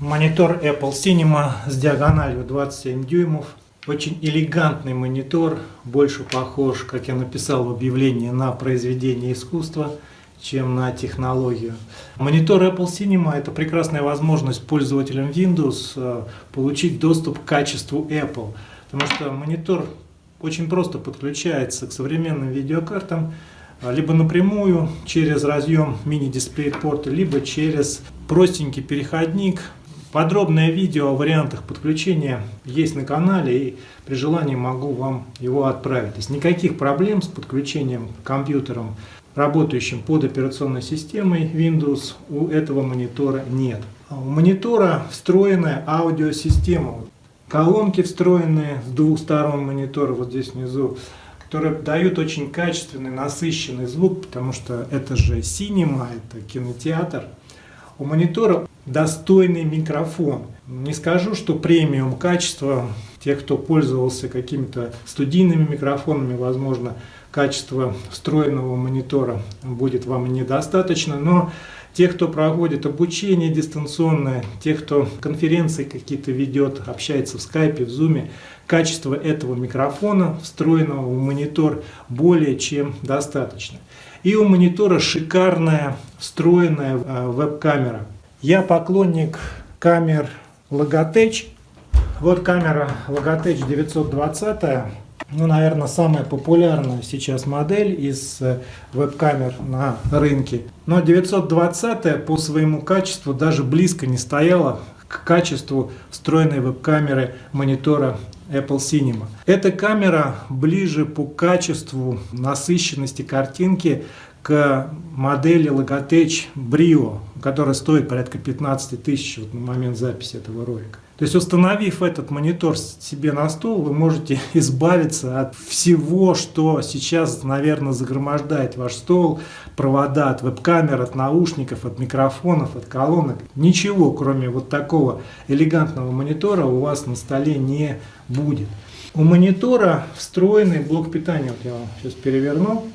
Монитор Apple Cinema с диагональю 27 дюймов. Очень элегантный монитор, больше похож, как я написал в объявлении, на произведение искусства, чем на технологию. Монитор Apple Cinema – это прекрасная возможность пользователям Windows э, получить доступ к качеству Apple, потому что монитор очень просто подключается к современным видеокартам, э, либо напрямую через разъем мини-дисплей порта, либо через простенький переходник Подробное видео о вариантах подключения есть на канале и при желании могу вам его отправить. То есть никаких проблем с подключением к компьютерам, работающим под операционной системой Windows, у этого монитора нет. А у монитора встроенная аудиосистема. Колонки встроенные с двух сторон монитора, вот здесь внизу, которые дают очень качественный, насыщенный звук, потому что это же синема, это кинотеатр. У монитора достойный микрофон. Не скажу, что премиум качество, тех, кто пользовался какими-то студийными микрофонами, возможно, качество встроенного монитора будет вам недостаточно, но те, кто проводит обучение дистанционное, те, кто конференции какие-то ведет, общается в скайпе, в зуме, качество этого микрофона, встроенного в монитор, более чем достаточно. И у монитора шикарная встроенная э, веб-камера. Я поклонник камер Logitech. Вот камера Logitech 920. Ну, наверное, самая популярная сейчас модель из э, веб-камер на рынке. Но 920 по своему качеству даже близко не стояла к качеству встроенной веб-камеры монитора Apple Cinema. Эта камера ближе по качеству насыщенности картинки к модели Logitech Brio, которая стоит порядка 15 тысяч вот на момент записи этого ролика. То есть установив этот монитор себе на стол, вы можете избавиться от всего, что сейчас, наверное, загромождает ваш стол, провода от веб-камер, от наушников, от микрофонов, от колонок. Ничего, кроме вот такого элегантного монитора у вас на столе не будет. У монитора встроенный блок питания, вот я вам сейчас переверну.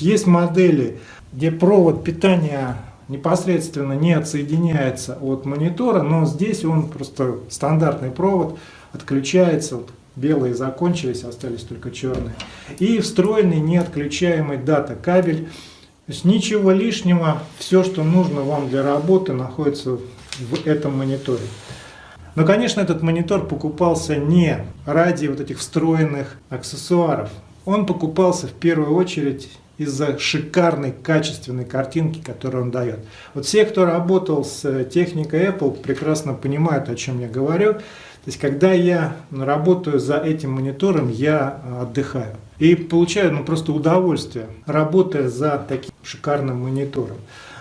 Есть модели, где провод питания непосредственно не отсоединяется от монитора, но здесь он просто стандартный провод, отключается, вот белые закончились, остались только черные. И встроенный неотключаемый дата кабель. То есть ничего лишнего, все, что нужно вам для работы, находится в этом мониторе. Но, конечно, этот монитор покупался не ради вот этих встроенных аксессуаров. Он покупался в первую очередь из-за шикарной, качественной картинки, которую он дает. Вот все, кто работал с э, техникой Apple, прекрасно понимают, о чем я говорю. То есть, когда я работаю за этим монитором, я э, отдыхаю. И получаю ну, просто удовольствие, работая за таким шикарным монитором.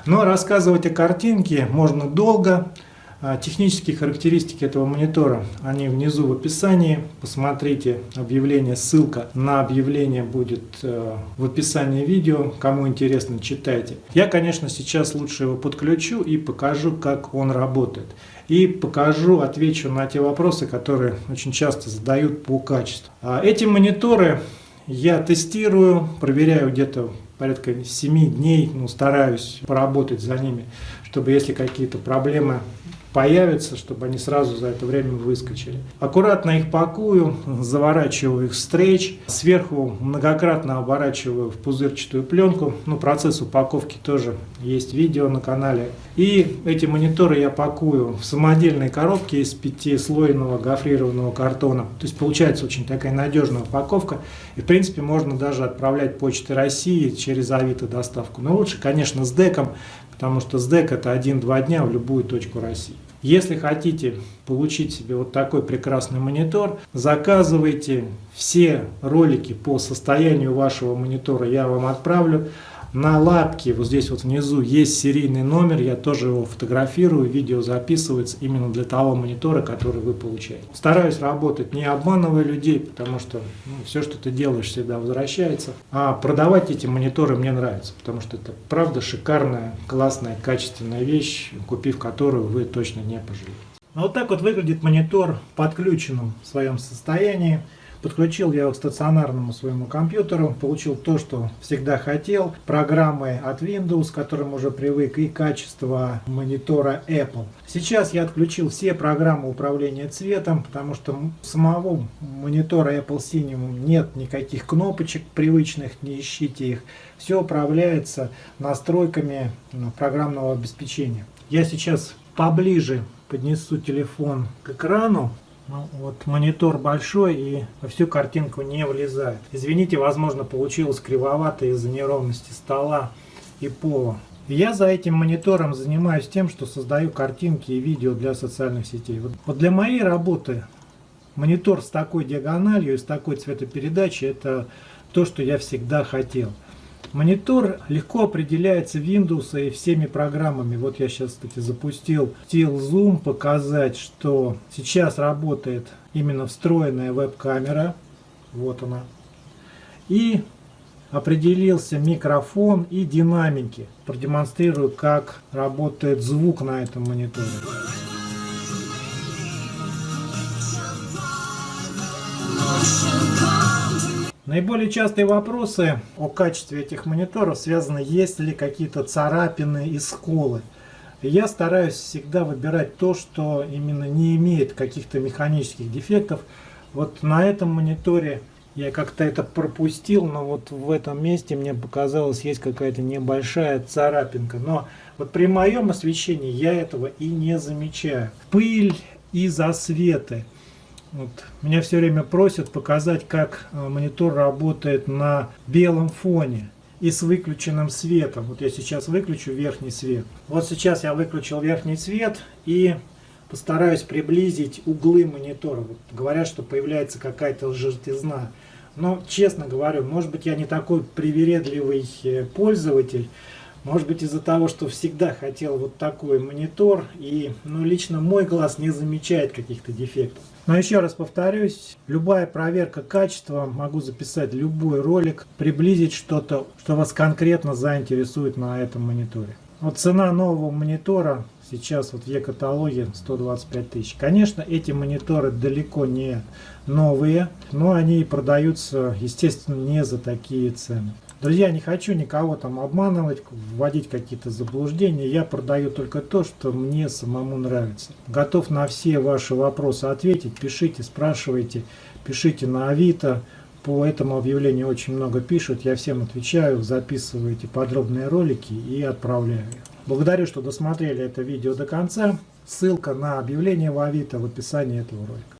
Но рассказывать о картинке можно долго. А, технические характеристики этого монитора, они внизу в описании. Посмотрите объявление, ссылка на объявление будет э, в описании видео. Кому интересно, читайте. Я, конечно, сейчас лучше его подключу и покажу, как он работает. И покажу, отвечу на те вопросы, которые очень часто задают по качеству. А, эти мониторы я тестирую, проверяю где-то порядка 7 дней, ну, стараюсь поработать за ними, чтобы если какие-то проблемы появятся, чтобы они сразу за это время выскочили. Аккуратно их пакую, заворачиваю их в стрейч, сверху многократно оборачиваю в пузырчатую пленку. Ну, процесс упаковки тоже есть видео на канале. И эти мониторы я пакую в самодельной коробке из пятислойного гофрированного картона. То есть получается очень такая надежная упаковка. И в принципе можно даже отправлять почты России через Авито доставку. Но лучше, конечно, с деком, потому что с дек это 1-2 дня в любую точку России. Если хотите получить себе вот такой прекрасный монитор, заказывайте все ролики по состоянию вашего монитора, я вам отправлю. На лапке, вот здесь вот внизу, есть серийный номер, я тоже его фотографирую, видео записывается именно для того монитора, который вы получаете. Стараюсь работать не обманывая людей, потому что ну, все, что ты делаешь, всегда возвращается. А продавать эти мониторы мне нравится, потому что это правда шикарная, классная, качественная вещь, купив которую вы точно не пожалеете. Вот так вот выглядит монитор в подключенном своем состоянии. Подключил я его к стационарному своему компьютеру, получил то, что всегда хотел. Программы от Windows, к которым уже привык, и качество монитора Apple. Сейчас я отключил все программы управления цветом, потому что самого монитора Apple Cinema нет никаких кнопочек привычных, не ищите их. Все управляется настройками ну, программного обеспечения. Я сейчас поближе поднесу телефон к экрану. Ну, вот монитор большой и во всю картинку не влезает. Извините, возможно, получилось кривовато из-за неровности стола и пола. Я за этим монитором занимаюсь тем, что создаю картинки и видео для социальных сетей. Вот, для моей работы монитор с такой диагональю и с такой цветопередачей это то, что я всегда хотел. Монитор легко определяется Windows и всеми программами. Вот я сейчас, кстати, запустил Steel Zoom, показать, что сейчас работает именно встроенная веб-камера. Вот она. И определился микрофон и динамики. Продемонстрирую, как работает звук на этом мониторе. Наиболее частые вопросы о качестве этих мониторов связаны, есть ли какие-то царапины и сколы. Я стараюсь всегда выбирать то, что именно не имеет каких-то механических дефектов. Вот на этом мониторе я как-то это пропустил, но вот в этом месте мне показалось, есть какая-то небольшая царапинка. Но вот при моем освещении я этого и не замечаю. Пыль и засветы. Вот. Меня все время просят показать, как э, монитор работает на белом фоне и с выключенным светом. Вот я сейчас выключу верхний свет. Вот сейчас я выключил верхний свет и постараюсь приблизить углы монитора. Вот говорят, что появляется какая-то желтизна. Но, честно говорю, может быть я не такой привередливый э, пользователь, может быть из-за того, что всегда хотел вот такой монитор, и ну, лично мой глаз не замечает каких-то дефектов. Но еще раз повторюсь, любая проверка качества, могу записать любой ролик, приблизить что-то, что вас конкретно заинтересует на этом мониторе. Вот цена нового монитора сейчас вот в Е-каталоге 125 тысяч. Конечно, эти мониторы далеко не новые, но они продаются, естественно, не за такие цены. Друзья, не хочу никого там обманывать, вводить какие-то заблуждения. Я продаю только то, что мне самому нравится. Готов на все ваши вопросы ответить. Пишите, спрашивайте, пишите на Авито. По этому объявлению очень много пишут. Я всем отвечаю, записываю эти подробные ролики и отправляю. Благодарю, что досмотрели это видео до конца. Ссылка на объявление в Авито в описании этого ролика.